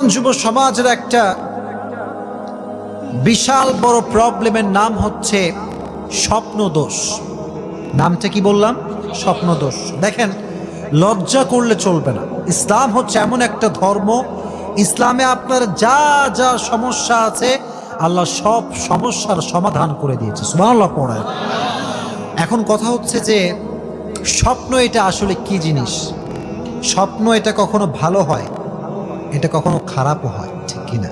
যুব সমাজের একটা বিশাল বড় প্রবলেমের নাম হচ্ছে স্বপ্ন দোষ নামটা কি বললাম? স্বপ্ন দোষ দেখেন, লজ্জা করলে চলবে না। ইসলাম হচ্ছে এমন একটা ধর্ম। ইসলামে আপনার যা যা সমস্যা আছে, আল্লাহ সব সমস্যার সমাধান করে দিয়েছে। সুবহানাল্লাহ পড়ায় এখন কথা হচ্ছে যে, স্বপ্ন এটা আসলে কি জিনিস? স্বপ্ন এটা কখনো ভালো হয়? এটা কখনো খারাপও হয়, ঠিক কিনা?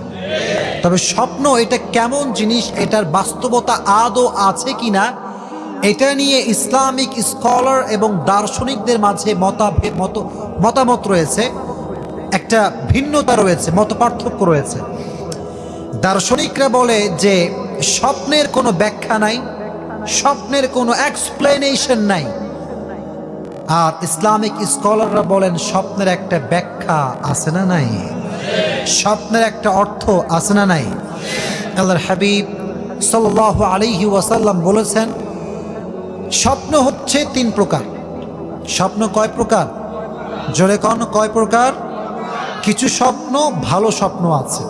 তবে স্বপ্ন এটা কেমন জিনিস, এটার বাস্তবতা আদৌ আছে কিনা, এটা নিয়ে ইসলামিক স্কলার এবং দার্শনিকদের মাঝে মতাভেদ, মত, মতামত রয়েছে, একটা ভিন্নতা রয়েছে, মত পার্থক্য রয়েছে। দার্শনিকরা বলে যে স্বপ্নের কোনো ব্যাখ্যা নাই, স্বপ্নের কোনো এক্সপ্লেনেশন নাই। আর ইসলামিক স্কলাররা বলেন, স্বপ্নের একটা ব্যাখ্যা আছে না নাই? স্বপ্নের একটা অর্থ আছে না নাই? আল্লাহর হাবিব সাল্লাহ আলিহি ওয়াসাল্লাম বলেছেন, স্বপ্ন হচ্ছে তিন প্রকার। স্বপ্ন কয় প্রকার? জোরে কন, কয় প্রকার? কিছু স্বপ্ন, ভালো স্বপ্ন আছে।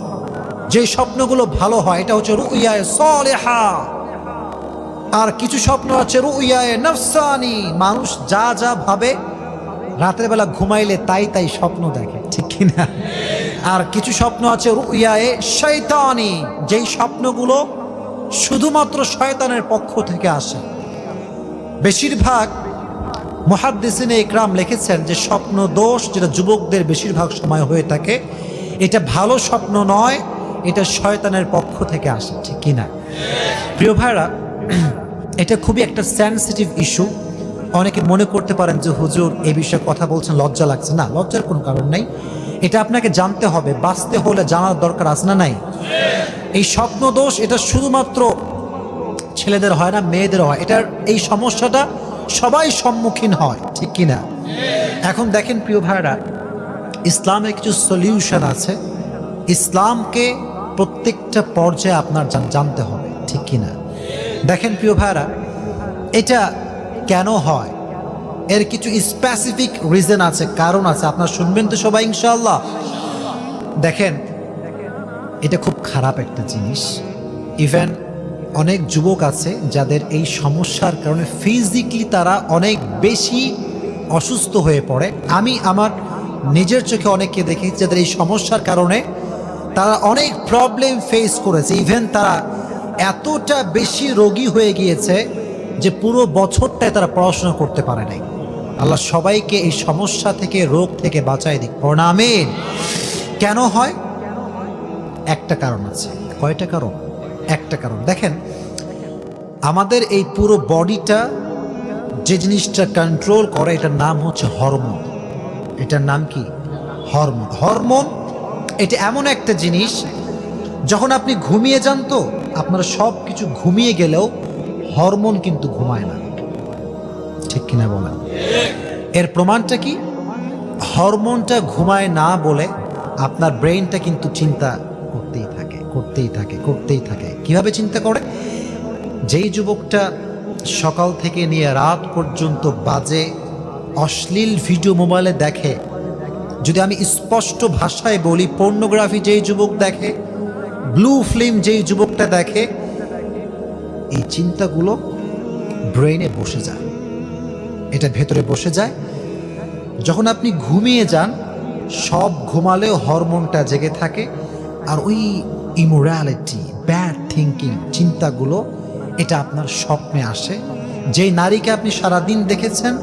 যে স্বপ্নগুলো ভালো হয়, এটা হচ্ছে রুইয়ায় সলেহা। আর কিছু স্বপ্ন আছে রুইয়ায়, নফসানি। মানুষ যা যা ভাবে, রাতের বেলা ঘুমাইলে তাই তাই স্বপ্ন দেখে, ঠিক কিনা? আর কিছু স্বপ্ন আছে রুইয়ায়, শয়তানি। যেই স্বপ্নগুলো শুধুমাত্র শয়তানের পক্ষ থেকে আসে। বেশিরভাগ মহাদ্দেসিনে ইকরাম লিখেছেন যে, স্বপ্ন দোষ যেটা যুবকদের বেশিরভাগ সময় হয়ে থাকে, এটা ভালো স্বপ্ন নয়, এটা শয়তানের পক্ষ থেকে আসে, ঠিক কিনা? প্রিয় ভাইরা এটা খুবই একটা সেন্সিটিভ ইস্যু অনেকে মনে করতে পারেন যে, হুজুর এই বিষয়ে কথা বলছেন, লজ্জা লাগছে। না, লজ্জার কোনো কারণ নেই। এটা আপনাকে জানতে হবে, বাঁচতে হলে জানার দরকার আছে না নাই? এই স্বপ্ন দোষ এটা শুধুমাত্র ছেলেদের হয় না, মেয়েদের হয়। এটার এই সমস্যাটা সবাই সম্মুখীন হয়, ঠিক কিনা এখন দেখেন, প্রিয় ভাইরা ইসলামের কিছু সলিউশন আছে। ইসলামকে প্রত্যেকটা পর্যায়ে আপনার জানতে হবে, ঠিক কিনা দেখেন প্রিয় ভাইরা এটা কেন হয়? এর কিছু স্পেসিফিক রিজন আছে, কারণ আছে। আপনার শুনবেন তো সবাই ইনশাল্লাহ দেখেন, এটা খুব খারাপ একটা জিনিস। ইভেন অনেক যুবক আছে যাদের এই সমস্যার কারণে ফিজিক্যালি তারা অনেক বেশি অসুস্থ হয়ে পড়ে। আমি আমার নিজের চোখে অনেককে দেখেছি যাদের এই সমস্যার কারণে তারা অনেক প্রবলেম ফেস করেছে। ইভেন তারা এতটা বেশি রোগী হয়ে গিয়েছে যে পুরো বছরটায় তারা পড়াশোনা করতে পারে নাই। আল্লাহ সবাইকে এই সমস্যা থেকে, রোগ থেকে বাঁচাই দিক। প্রণামেন কেন হয়? একটা কারণ আছে। কয়টা কারণ? একটা কারণ। দেখেন, আমাদের এই পুরো বডিটা যে জিনিসটা কন্ট্রোল করে, এটার নাম হচ্ছে হরমোন। এটার নাম কি? হরমোন। হরমোন, এটা এমন একটা জিনিস যখন আপনি ঘুমিয়ে যান তো, আপনার সব কিছু ঘুমিয়ে গেলেও হরমোন কিন্তু ঘুমায় না। ঠিক কিনা বলেন? এর প্রমাণটা কি? হরমোনটা ঘুমায় না বলে আপনার ব্রেইনটা কিন্তু চিন্তা করতেই থাকে করতেই থাকে করতেই থাকে। কীভাবে চিন্তা করে? যেই যুবকটা সকাল থেকে নিয়ে রাত পর্যন্ত বাজে, অশ্লীল ভিডিও মোবাইলে দেখে, যদি আমি স্পষ্ট ভাষায় বলি পর্নোগ্রাফি যেই যুবক দেখে ব্লু ফিল্ম যেই যুবকটা দেখে, এই চিন্তাগুলো ব্রেইনে বসে যায়। এটা ভেতরে বসে যায়। যখন আপনি ঘুমিয়ে যান, সব ঘুমালেও হরমোনটা জেগে থাকে আর ওই ইমোরালিটি, ব্যাড থিঙ্কিং চিন্তাগুলো, এটা আপনার স্বপ্নে আসে। যেই নারীকে আপনি সারাদিন দেখেছেন,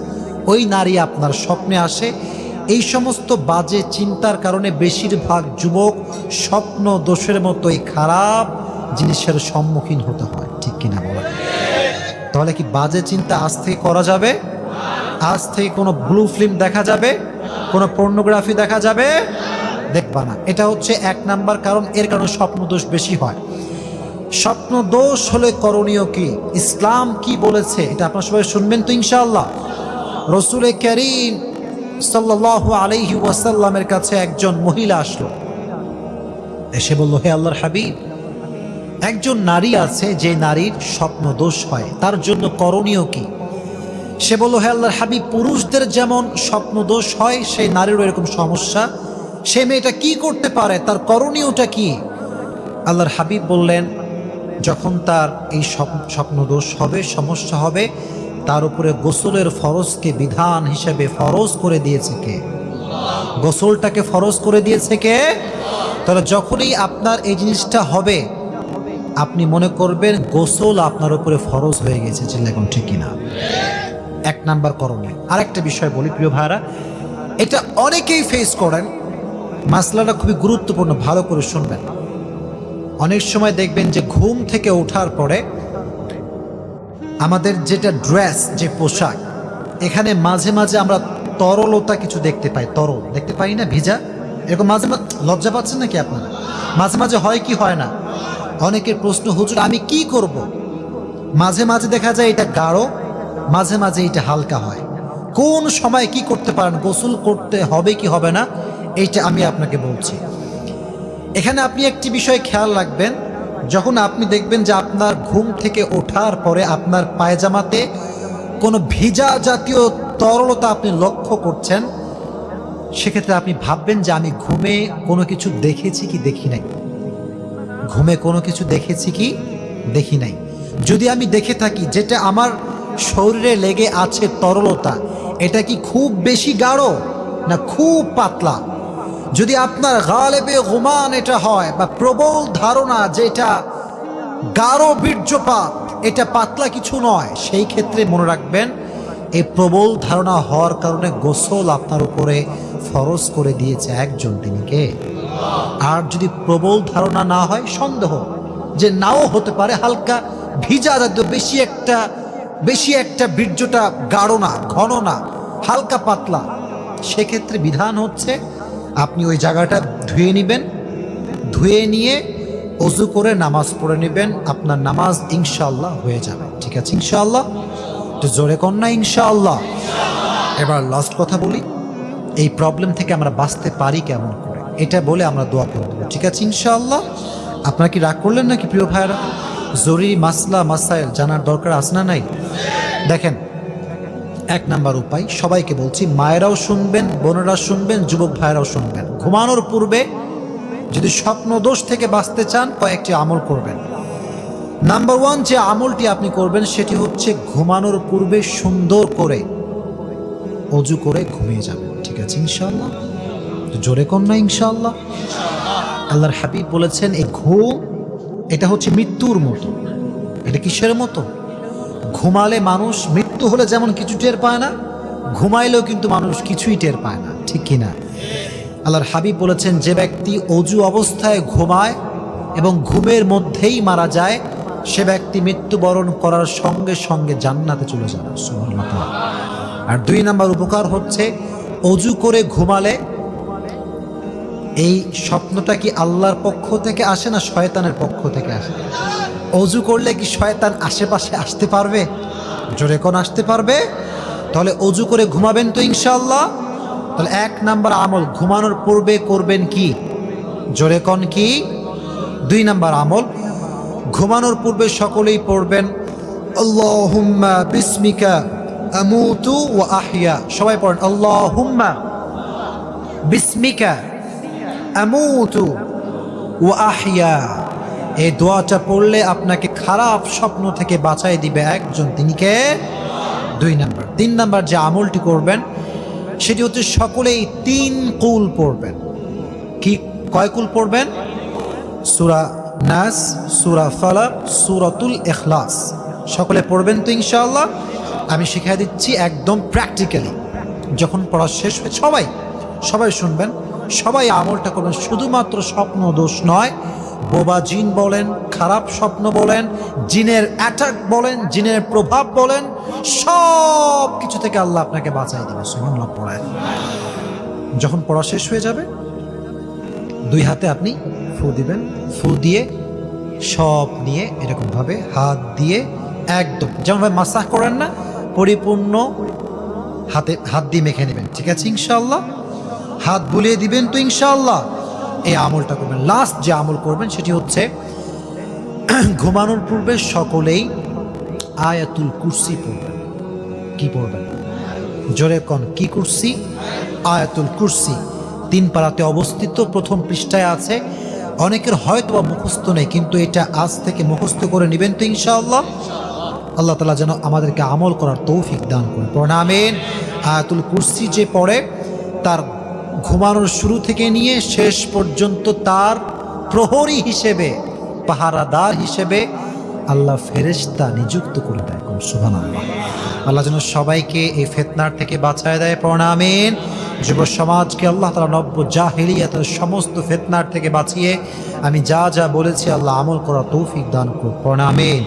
ওই নারী আপনার স্বপ্নে আসে। এই সমস্ত বাজে চিন্তার কারণে বেশিরভাগ যুবক স্বপ্ন, দোষের মতোই খারাপ জিনিসের সম্মুখীন হতে হয়। ঠিক কিনা বলা? তাহলে কি বাজে চিন্তা আজ থেকে করা যাবে? আজ থেকে কোনো ব্লু ফিল্ম দেখা যাবে? কোনো পর্নোগ্রাফি দেখা যাবে? দেখবা না। এটা হচ্ছে এক নাম্বার কারণ, এর কারণে স্বপ্ন দোষ বেশি হয়। স্বপ্ন দোষ হলে করণীয় কি? ইসলাম কি বলেছে? এটা আপনার সবাই শুনবেন তো ইনশাআল্লাহ। রসুলে করিম সাল্লাহ আলাইহি ওয়াসাল্লামের কাছে একজন মহিলা আসলো। এসে বলল, হে আল্লাহর হাবিব, একজন নারী আছে যে নারীর স্বপ্ন দোষ হয়, তার জন্য করণীয় কি? সে বলল, হে আল্লাহর হাবিব, পুরুষদের যেমন স্বপ্ন দোষ হয়, সেই নারীরও এরকম সমস্যা। সে মেয়েটা কি করতে পারে, তার করণীয়টা কি? আল্লাহর হাবিব বললেন, যখন তার এই স্বপ- স্বপ্নদোষ হবে, সমস্যা হবে, তার উপরে গোসলের ফরজকে বিধান হিসেবে ফরজ করে দিয়েছে কে? গোসলটাকে ফরজ করে দিয়েছে কে? তাহলে যখনই আপনার এই জিনিসটা হবে, আপনি মনে করবেন গোসল আপনার উপরে ফরজ হয়ে গেছে চিল্লা এখন ঠিক কিনা। এক নাম্বার করণীয়। আরেকটা বিষয় বলি, প্রিয় ভাইরা এটা অনেকেই ফেস করেন, মাসলাটা খুবই গুরুত্বপূর্ণ, ভালো করে শুনবেন। অনেক সময় দেখবেন যে ঘুম থেকে ওঠার পরে আমাদের যেটা ড্রেস যে পোশাক, এখানে মাঝে মাঝে আমরা তরলতা কিছু দেখতে পাই, তরল, দেখতে পাই না, ভিজা? এরকম মাঝে মাঝে লজ্জা পাচ্ছেন নাকি আপনারা? মাঝে মাঝে হয় কি, হয় না। অনেকের প্রশ্ন, হুজুর, আমি কি করব। মাঝে মাঝে দেখা যায় এটা গাঢ়, মাঝে মাঝে এটা হালকা হয়। কোন সময় কি করতে পারেন, গোসল করতে হবে কি হবে না, এইটা আমি আপনাকে বলছি। এখানে আপনি একটি বিষয় খেয়াল রাখবেন, যখন আপনি দেখবেন যে আপনার ঘুম থেকে ওঠার পরে আপনার পায়জামাতে কোনো ভিজা জাতীয় তরলতা আপনি লক্ষ্য করছেন সেক্ষেত্রে আপনি ভাববেন যে আমি ঘুমে কোনো কিছু দেখেছি কি দেখি নাই? ঘুমে কোনো কিছু দেখেছি কি দেখি নাই? যদি আমি দেখে থাকি যেটা আমার শরীরে লেগে আছে তরলতা, এটা কি খুব বেশি গাঢ় না খুব পাতলা? যদি আপনার গালেবে গুমান এটা হয় বা প্রবল ধারণা যেটা গাঢ় বীর্যপাত, এটা পাতলা কিছু নয়, সেই ক্ষেত্রে মনে রাখবেন এই প্রবল ধারণা হওয়ার কারণে গোসল আপনার উপরে ফরজ করে দিয়েছে একজন তিনি কে? আর যদি প্রবল ধারণা না হয়, সন্দেহ যে নাও হতে পারে হালকা ভিজা জাতীয় বেশি একটা বেশি একটা বীর্যটা গাঢ় না, ঘন না, হালকা পাতলা, সেক্ষেত্রে বিধান হচ্ছে আপনি ওই জায়গাটা ধুয়ে নেবেন, ধুয়ে নিয়ে অজু করে নামাজ পড়ে নেবেন, আপনার নামাজ ইনশাল্লাহ হয়ে যাবে। ঠিক আছে? ইনশাআল্লাহ? তো জোরে কন্যা ইনশাআল্লাহ। এবার লাস্ট কথা বলি, এই প্রবলেম থেকে আমরা বাঁচতে পারি কেমন করে? এটা বলে আমরা দোয়া করে দেবো, ঠিক আছে, ইনশাআল্লাহ? আপনারা কি রাগ করলেন নাকি, প্রিয় ভাইয়েরা? জরুরি মাসলা, মাসাইল জানার দরকার আছে না নাই? দেখেন, এক নাম্বার উপায়, সবাইকে বলছি, মায়েরাও শুনবেন, বোনেরা শুনবেন, যুবক ভাইয়েরাও শুনবেন। ঘুমানোর পূর্বে যদি স্বপ্ন দোষ থেকে বাঁচতে চান, কয়েকটি আমল করবেন। নাম্বার ওয়ান যে আমলটি আপনি করবেন সেটি হচ্ছে ঘুমানোর পূর্বে সুন্দর করে অজু করে ঘুমিয়ে যাবেন। ঠিক আছে ইনশাল্লাহ জোরে কর না ইনশাল্লাহ আল্লাহর হাবিব বলেছেন, এই ঘুম, এটা হচ্ছে মৃত্যুর মতো। এটা কিসের মতো? ঘুমালে মানুষ মৃত্যু হলে যেমন কিছু টের পায় না, ঘুমাইলেও কিন্তু মানুষ কিছুই টের পায় না। ঠিক কিনা? আল্লাহর হাবিব বলেছেন, যে ব্যক্তি অজু অবস্থায় ঘুমায় এবং ঘুমের মধ্যেই মারা যায় সে ব্যক্তি মৃত্যুবরণ করার সঙ্গে সঙ্গে জান্নাতে চলে যাবে আর দুই নাম্বার উপকার হচ্ছে, অজু করে ঘুমালে এই স্বপ্নটা কি আল্লাহর পক্ষ থেকে আসে না শয়তানের পক্ষ থেকে আসে? অজু করলে কি শয়তান আশেপাশে আসতে পারবে? জোরে কোন আসতে পারবে? তাহলে অজু করে ঘুমাবেন তো ইনশাল্লাহ তাহলে এক নাম্বার আমল, ঘুমানোর পূর্বে করবেন কি? জোরে কন কি? দুই নাম্বার আমল ঘুমানোর পূর্বে সকলেই পড়বেন, আল্লাহুম্মা বিসমিকা আমুতু ওয়া আহইয়া সবাই পড়েন, আল্লাহুম্মা বিসমিকা আমুতু ওয়া আহইয়া এই দোয়াটা পড়লে আপনাকে খারাপ স্বপ্ন থেকে বাঁচাই দিবে একজন, তিনি কে? দুই নাম্বার। তিন নাম্বার যে আমলটি করবেন, সেটি হচ্ছে সকলেই তিন কুল পড়বেন। কি, কয় কুল পড়বেন? সুরা নাস, সুরা ফালাক, সুরাতুল এখলাস সকলে পড়বেন তো ইনশাআল্লাহ। আমি শিখিয়ে দিচ্ছি একদম প্র্যাকটিক্যালি যখন পড়া শেষ হয়ে সবাই সবাই শুনবেন। সবাই আমলটা করবেন। শুধুমাত্র স্বপ্ন দোষ নয়। বোবা জিন বলেন, খারাপ স্বপ্ন বলেন, জিনের অ্যাটাক বলেন, জিনের প্রভাব বলেন সব কিছু থেকে আল্লাহ আপনাকে বাঁচাই দেবে। সুবহানাল্লাহ পড়ায় যখন পড়া শেষ হয়ে যাবে দুই হাতে আপনি ফু দিবেন, ফু দিয়ে সব নিয়ে এরকমভাবে হাত দিয়ে একদম। যেমনভাবে মাসাজ করেন না, পরিপূর্ণ হাতে, হাত দিয়ে মেখে নেবেন। ঠিক আছে ইনশাল্লাহ হাত বুলিয়ে দিবেন তো ইনশাল্লাহ এই আমলটা করবেন। লাস্ট যে আমল করবেন সেটি হচ্ছে ঘুমানোর পূর্বে সকলেই আয়াতুল কুরসি পড়বেন। কি পড়বেন? জোরে কন, কি কুরসি? আয়াতুল কুরসি। তিন পাড়াতে অবস্থিত প্রথম পৃষ্ঠায় আছে, অনেকের হয়তো বা মুখস্থ নেই, কিন্তু এটা আজ থেকে মুখস্থ করে নেবেন তো ইনশাআল্লাহ। আল্লাহ তালা যেন আমাদেরকে আমল করার তৌফিক দান করে। প্রণামেন আয়াতুল কুরসি যে পড়ে, তার ঘুমানোর শুরু থেকে নিয়ে শেষ পর্যন্ত তার প্রহরী হিসেবে, পাহারাদার হিসেবে আল্লাহ ফেরেশতা নিযুক্ত করে দেয়। কোন আল্লাহ আল্লাহ যেন সবাইকে এই ফেতনার থেকে বাঁচায় দেয়। প্রণামেন যুব সমাজকে আল্লাহ তালা নব্য জাহেলিয়াতের সমস্ত ফেতনার থেকে বাঁচিয়ে আমি যা যা বলেছি আল্লাহ আমল করা তৌফিক দান করুন। প্রণামেন